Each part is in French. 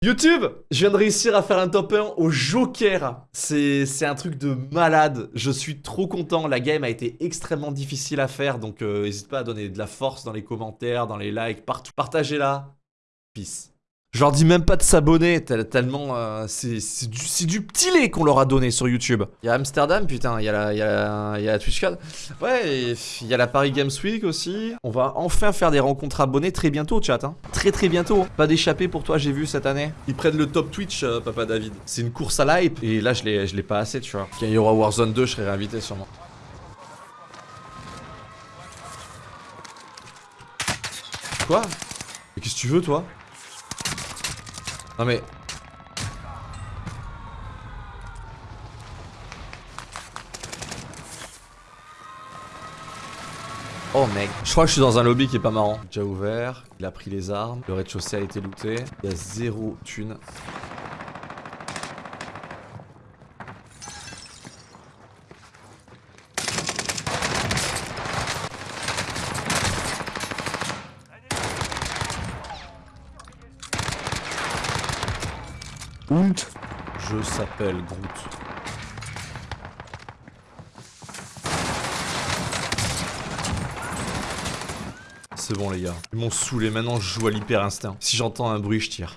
YouTube Je viens de réussir à faire un top 1 au Joker. C'est un truc de malade. Je suis trop content. La game a été extrêmement difficile à faire. Donc euh, n'hésite pas à donner de la force dans les commentaires, dans les likes, partout. Partagez-la. Peace. Je leur dis même pas de s'abonner, tellement euh, c'est du, du, petit lait qu'on leur a donné sur YouTube. Il y a Amsterdam, putain, il y a la, y a. Ouais, il y a la Paris Games Week aussi. On va enfin faire des rencontres abonnés très bientôt, chat. Hein. Très très bientôt. Pas d'échappée pour toi, j'ai vu cette année. Ils prennent le top Twitch, euh, papa David. C'est une course à l'hype. Et là, je l'ai pas assez, tu vois. Quand il y aura Warzone 2, je serai réinvité sûrement. Quoi? Mais qu'est-ce que tu veux, toi? Non mais... Oh mec, je crois que je suis dans un lobby qui est pas marrant. Déjà ouvert, il a pris les armes, le rez-de-chaussée a été looté, il y a zéro thune. Je s'appelle Groot. C'est bon les gars. Ils m'ont saoulé, maintenant je joue à l'hyper instinct. Si j'entends un bruit, je tire.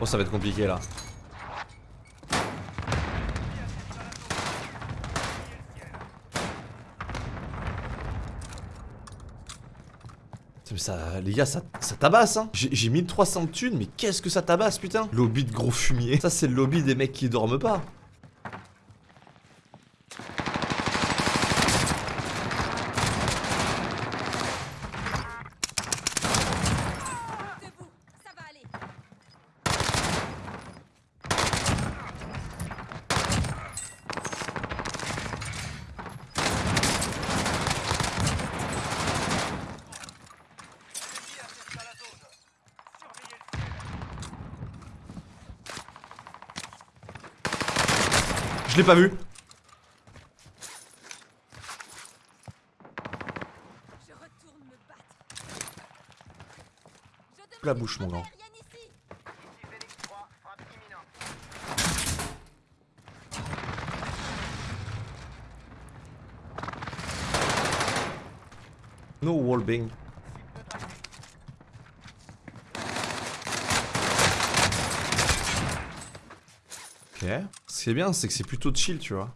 Oh ça va être compliqué là. Ça, les gars, ça, ça tabasse, hein. J'ai 1300 thunes, mais qu'est-ce que ça tabasse, putain? Lobby de gros fumier. Ça, c'est le lobby des mecs qui dorment pas. Je l'ai pas vu. La bouche, mon grand. No wallbang. Ce qui est bien, c'est que c'est plutôt chill, tu vois.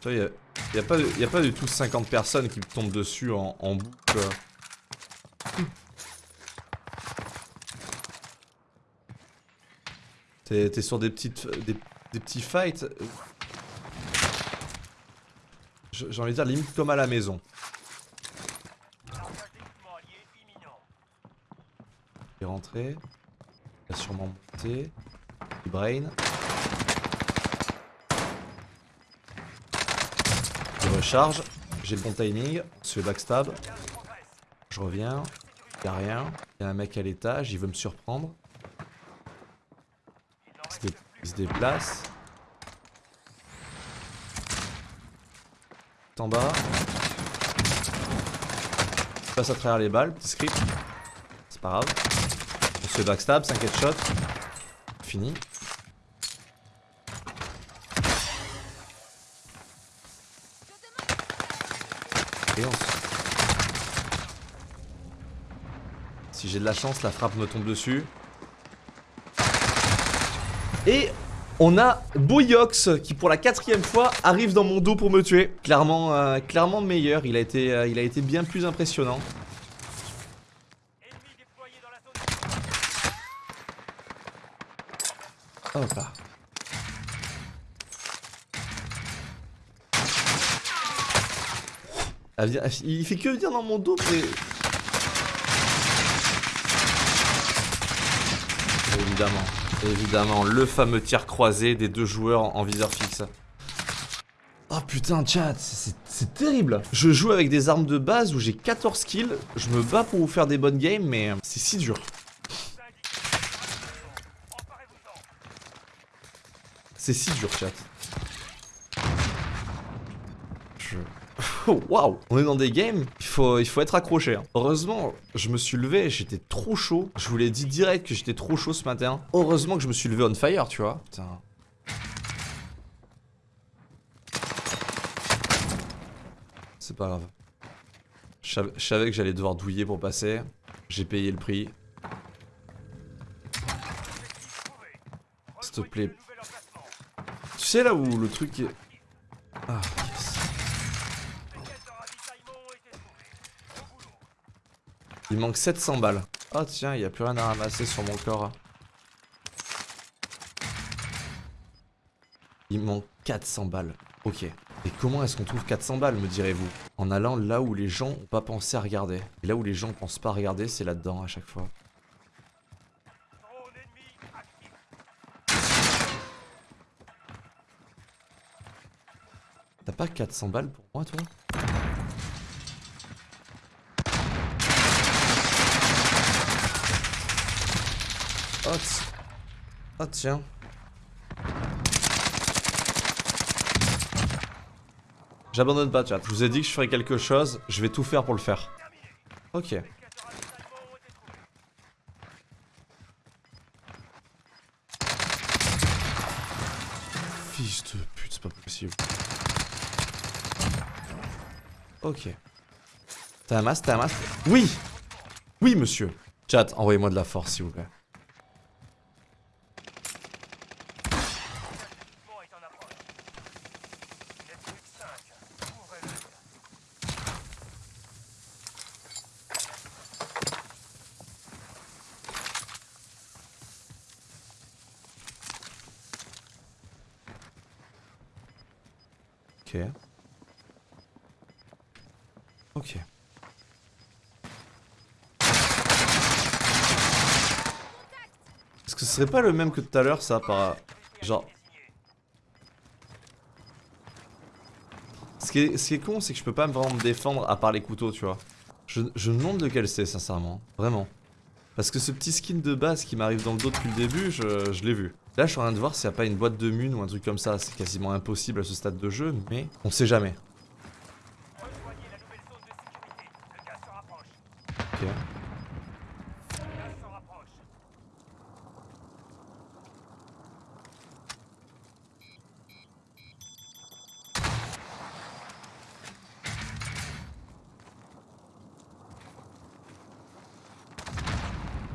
Tu il n'y a, pas, du tout 50 personnes qui tombent dessus en, en boucle. T'es sur des petites des, des petits fights? J'ai envie de dire limite comme à la maison. Il est rentré. Il a sûrement monté. Il brain. Il recharge. J'ai le bon timing. Se backstab. Je reviens. Il a rien. Il y a un mec à l'étage. Il veut me surprendre. Il se déplace. En bas. Je passe à travers les balles, petit script. C'est pas grave. On se backstab, 5 headshots. Fini. Si j'ai de la chance, la frappe me tombe dessus. Et on a Boyox qui pour la quatrième fois arrive dans mon dos pour me tuer. Clairement, euh, clairement meilleur, il a, été, euh, il a été bien plus impressionnant. Hop là. Ah, il fait que venir dans mon dos mais... Évidemment. Évidemment, le fameux tir croisé des deux joueurs en viseur fixe. Oh putain chat, c'est terrible Je joue avec des armes de base où j'ai 14 kills, je me bats pour vous faire des bonnes games, mais c'est si dur. C'est si dur chat. Waouh On est dans des games, il faut, être accroché. hein. Heureusement, je me suis levé, j'étais trop chaud. Je vous l'ai dit direct que j'étais trop chaud ce matin. Heureusement que je me suis levé on fire, tu vois. Putain. C'est pas grave. Je savais, je savais que j'allais devoir douiller pour passer. J'ai payé le prix. S'il te plaît. Tu sais là où le truc est... Ah, Il manque 700 balles. Oh tiens, il n'y a plus rien à ramasser sur mon corps. Il manque 400 balles. Ok. Et comment est-ce qu'on trouve 400 balles, me direz-vous? En allant là où les gens ont pas pensé à regarder. Et là où les gens pensent pas à regarder, c'est là-dedans à chaque fois. T'as pas 400 balles pour moi, toi? Oh, oh, tiens. J'abandonne pas, chat. Je vous ai dit que je ferais quelque chose, je vais tout faire pour le faire. Ok. Fils de pute, c'est pas possible. Ok. T'as un masque, t'as un masque? Oui Oui, monsieur. Chat, envoyez-moi de la force, s'il vous plaît. Ok. Est-ce que ce serait pas le même que tout à l'heure, ça, par... Genre... Ce qui est, ce qui est con, c'est que je peux pas vraiment me défendre à part les couteaux, tu vois. Je, je me demande lequel c'est, sincèrement. Vraiment. Parce que ce petit skin de base qui m'arrive dans le dos depuis le début, je, l'ai vu. Là, je suis en train de voir s'il n'y a pas une boîte de mun ou un truc comme ça. C'est quasiment impossible à ce stade de jeu, mais on sait jamais. Ok.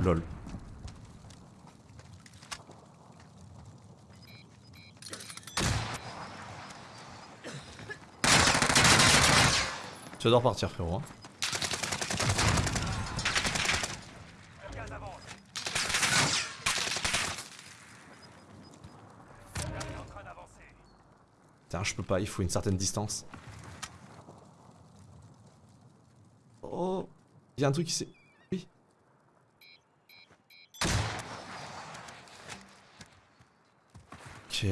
Lol. Tu adores partir frérot hein. Putain je peux pas, il faut une certaine distance. Oh Il y a un truc qui s'est... Oui Ok.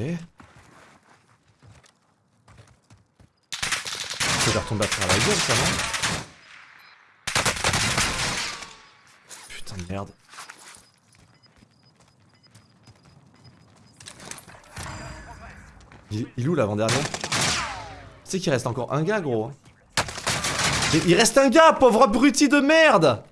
Ça doit retomber à travers la gueule, ça, non Putain de merde. Il, il où l'avant-dernier Tu sais qu'il reste encore un gars, gros. Mais il reste un gars, pauvre abruti de merde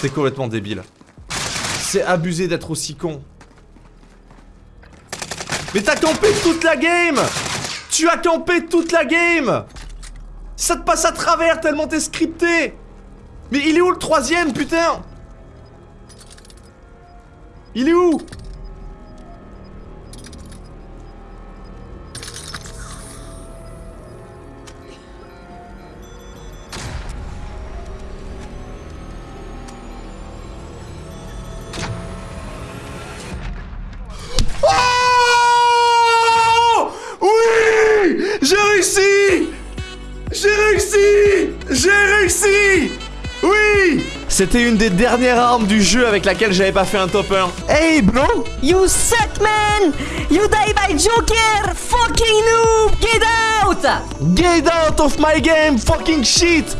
T'es complètement débile. C'est abusé d'être aussi con. Mais t'as campé toute la game! Tu as campé toute la game! Ça te passe à travers tellement t'es scripté! Mais il est où le troisième, putain? Il est où? C'était une des dernières armes du jeu avec laquelle j'avais pas fait un top 1. Hey bro You suck, man! You die by Joker! Fucking noob! Get out! Get out of my game, fucking shit